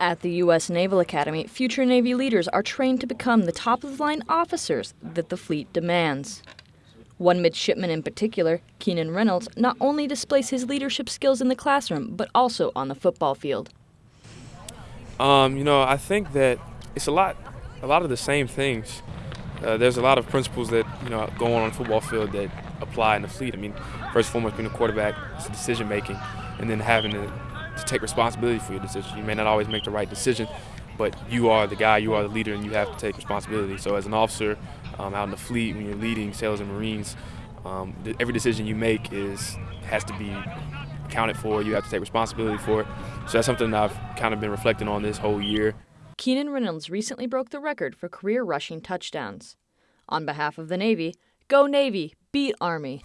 At the U.S. Naval Academy, future Navy leaders are trained to become the top of the line officers that the fleet demands. One midshipman in particular, Keenan Reynolds, not only displays his leadership skills in the classroom, but also on the football field. Um, you know, I think that it's a lot, a lot of the same things. Uh, there's a lot of principles that you know go on on the football field that apply in the fleet. I mean, first and foremost, being a quarterback, it's decision making, and then having to, to take responsibility for your decision. You may not always make the right decision, but you are the guy, you are the leader, and you have to take responsibility. So, as an officer um, out in the fleet, when you're leading sailors and Marines, um, every decision you make is has to be accounted for. You have to take responsibility for it. So that's something I've kind of been reflecting on this whole year. Keenan Reynolds recently broke the record for career rushing touchdowns. On behalf of the Navy, go Navy, beat Army.